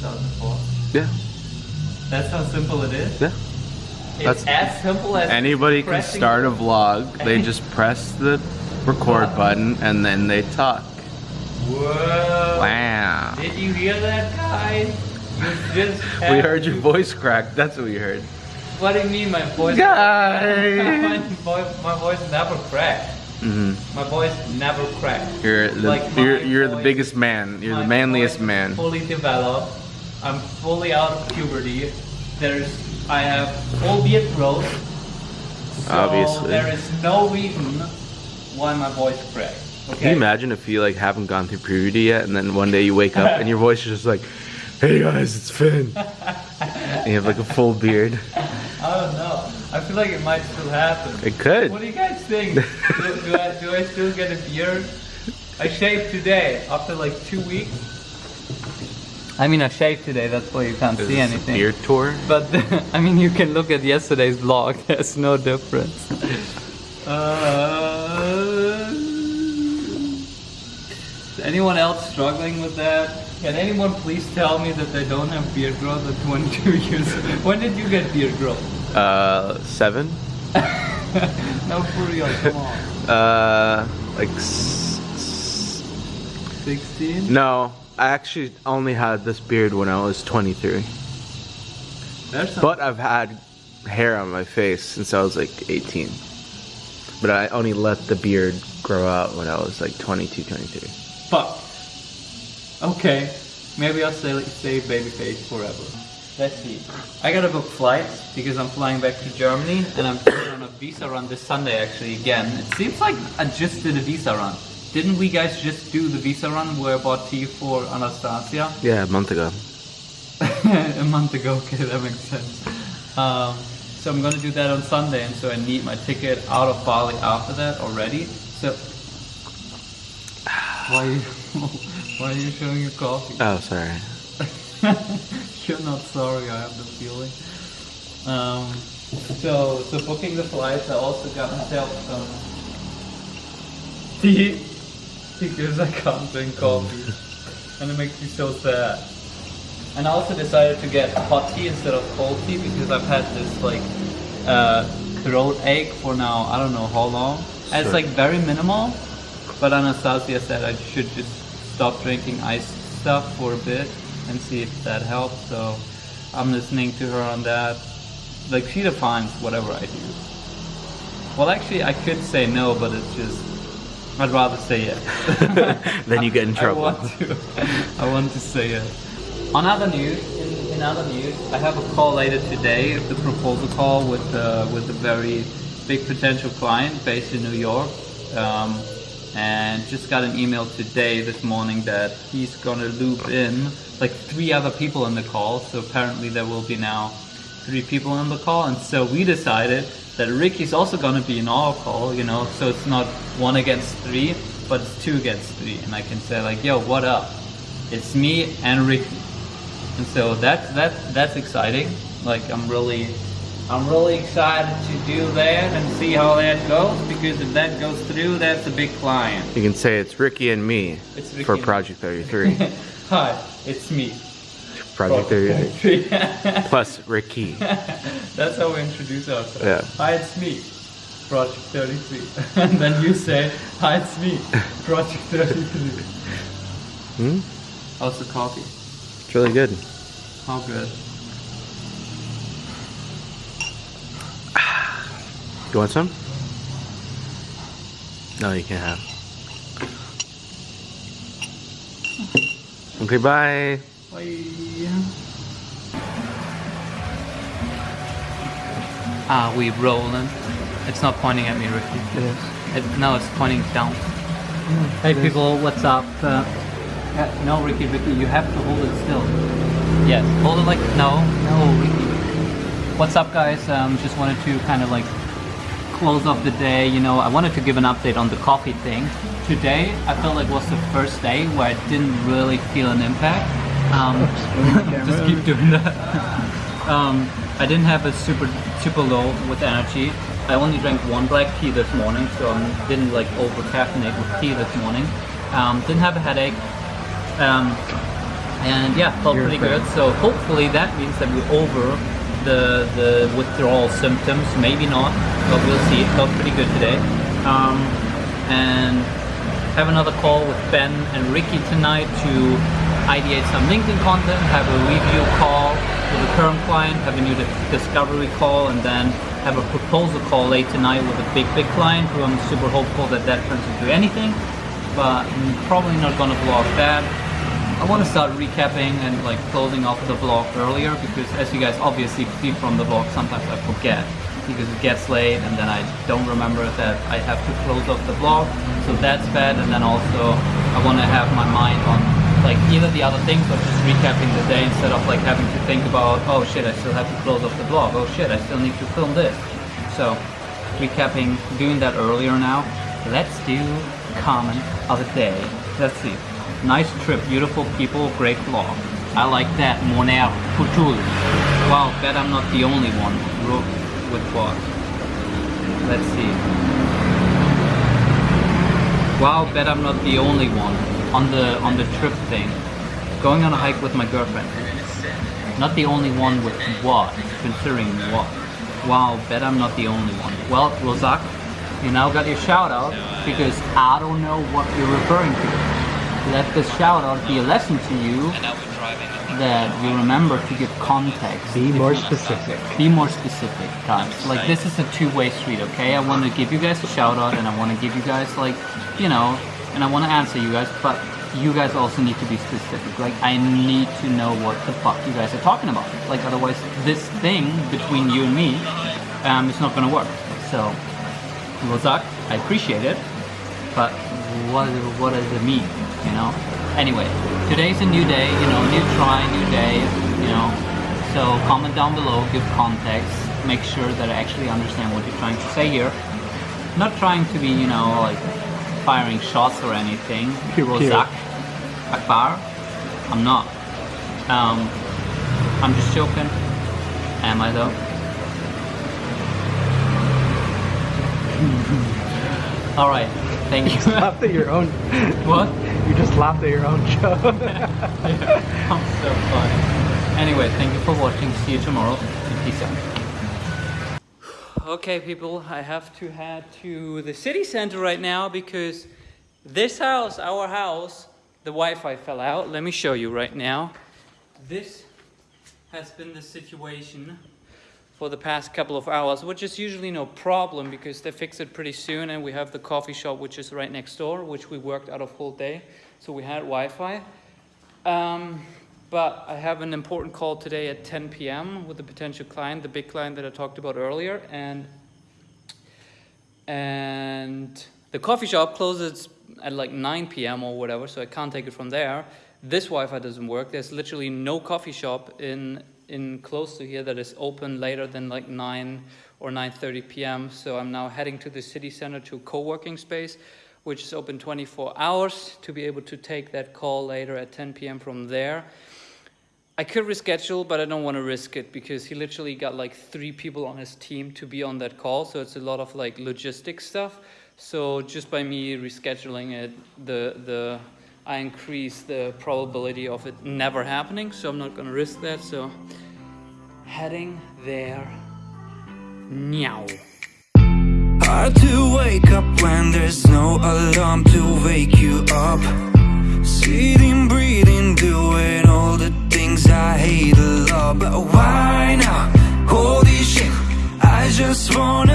2004. Yeah. That's how simple it is. Yeah. It's That's- as simple as Anybody can start a vlog. They just press the record button and then they talk. Whoa! Wow. Did you hear that, guys? We heard your voice crack. That's what we heard. What do you mean, my voice? Guys. my, voice my voice never cracked. hmm My voice never cracked. You're the Like you're, you're the biggest man. You're the manliest man. Fully developed. I'm fully out of puberty. There's I have full beard growth. So Obviously. there is no reason why my voice cracked. Okay. Can you imagine if you like haven't gone through puberty yet, and then one day you wake up and your voice is just like, "Hey guys, it's Finn," and you have like a full beard. I don't know. I feel like it might still happen. It could. What do you guys think? do, do, I, do I still get a beard? I shaved today after like two weeks. I mean, I shaved today. That's why you can't Is see anything. beard tour. But I mean, you can look at yesterday's vlog. There's no difference. Uh, is anyone else struggling with that? Can anyone please tell me that they don't have beard growth at 22 years? When did you get beard growth? Uh, seven. no, for real, come on. Uh, like. S- s- 16? no, I actually only had this beard when I was 23. But I've had hair on my face since I was like 18. But I only let the beard grow out when I was like 22, 23. fuck. Okay, maybe I'll stay, stay babyface forever. Let's see. I gotta book flights because I'm flying back to Germany and I'm going on a visa run this Sunday actually again. It seems like I just did a visa run. Didn't we guys just do the visa run where I bought tea for Anastasia? Yeah, a month ago. a month ago, okay, that makes sense. Um, so I'm gonna do that on Sunday, and so I need my ticket out of Bali after that already. So why are you why are you showing your coffee? Oh, sorry. You're not sorry, I have the feeling. Um, so so booking the flights, I also got myself some tea because I can't drink coffee, and it makes me so sad. And I also decided to get hot tea instead of cold tea because I've had this like uh, throat ache for now I don't know how long. And it's like very minimal, but Anastasia said I should just stop drinking iced stuff for a bit and see if that helps. So I'm listening to her on that. Like she defines whatever I do. Well, actually, I could say no, but it's just I'd rather say yes. Then you get in trouble. I want to. I want to say it. On other news, in, in other news, I have a call later today, the proposal call with uh, with a very big potential client based in New York, um, and just got an email today this morning that he's gonna loop in like three other people in the call. So apparently there will be now three people on the call, and so we decided that Ricky's also gonna be in our call, you know, so it's not one against three, but it's two against three, and I can say like, yo, what up? It's me and Ricky, and so that's that that's exciting. Like I'm really, I'm really excited to do that and see how that goes because if that goes through, that's a big client. You can say it's Ricky and me It's Ricky for. Project 33. Hi, it's me. Project 33. 33. Plus Ricky. That's how we introduce ourselves. Yeah. Hi, it's me, Project 33. and then you say, Hi, it's me, Project 33. Hmm? How's the coffee? It's really good. How good? You want some? No, you can't have. Okay, bye. Ah, we rolling. It's not pointing at me, Ricky. It is. It, no, it's pointing down. Hey people, what's up? Uh, uh, no, Ricky, Ricky, you have to hold it still. Yes, hold it like no, no, Ricky. What's up, guys? Um, just wanted to kind of like close off the day. You know, I wanted to give an update on the coffee thing. Today, I felt like was the first day where I didn't really feel an impact. Um, just keep doing that. um, I didn't have a super super low with energy. I only drank one black tea this morning, so I didn't like over caffeinate with tea this morning. Um, didn't have a headache. Um, and yeah, felt You're pretty good. good. So hopefully that means that we're over the the withdrawal symptoms. Maybe not, but we'll see. It felt pretty good today. Um, and have another call with Ben and Ricky tonight to ideate some LinkedIn content. Have a review call with a current client. Have a new discovery call, and then have a proposal call late tonight with a big big client who I'm super hopeful that that turns into anything. But I'm probably not gonna vlog that. I want to start recapping and like closing off the vlog earlier because as you guys obviously see from the vlog, sometimes I forget because it gets late and then I don't remember that I have to close off the vlog. So that's bad. And then also I want to have my mind on like either the other things or just recapping the day instead of like having to think about, oh shit, I still have to close off the blog Oh shit, I still need to film this. So recapping, doing that earlier now. Let's do comment of the day. Let's see. Nice trip, beautiful people, great vlog. I like that. Moner Putul. Wow, bet I'm not the only one. With what? Let's see. Wow, bet I'm not the only one on the on the trip thing. Going on a hike with my girlfriend. Not the only one with what? Considering what? Wow, bet I'm not the only one. Well, Rozak, you now got your shout out because I don't know what you're referring to. Let this shout out be a lesson to you that you remember to give context. Be more specific. Be more specific, guys. Like this is a two-way street, okay? I want to give you guys a shout out, and I want to give you guys like, you know, and I want to answer you guys, but you guys also need to be specific. Like I need to know what the fuck you guys are talking about. Like otherwise, this thing between you and me, um, is not gonna work. So, Rozak, I appreciate it, but what what does it mean? You know. Anyway, today's a new day. You know, new try, new day. You know. So comment down below, give context, make sure that I actually understand what you're trying to say here. Not trying to be, you know, like firing shots or anything. Pew, pew. Rozak, Akbar, I'm not. Um, I'm just joking. Am I though? All right. Thank you. Laughed at your own. what? You just laughed at your own joke. I'm so funny. Anyway, thank you for watching. See you tomorrow. Peace out. Okay, people, I have to head to the city center right now because this house, our house, the Wi-Fi fell out. Let me show you right now. This has been the situation for the past couple of hours, which is usually no problem because they fix it pretty soon and we have the coffee shop which is right next door, which we worked out of whole day. So we had Wi-Fi. Um, but I have an important call today at 10 p.m. with a potential client, the big client that I talked about earlier, and and the coffee shop closes at like 9 p.m. or whatever, so I can't take it from there. This Wi-Fi doesn't work. There's literally no coffee shop in in close to here that is open later than like 9 or 9:30 p.m. So I'm now heading to the city center to a co-working space, which is open 24 hours to be able to take that call later at 10 p.m. from there. I could reschedule, but I don't want to risk it because he literally got like three people on his team to be on that call. So it's a lot of like logistic stuff. So just by me rescheduling it, the the I increase the probability of it never happening. So I'm not going to risk that. So heading there now. Hard to wake just wanna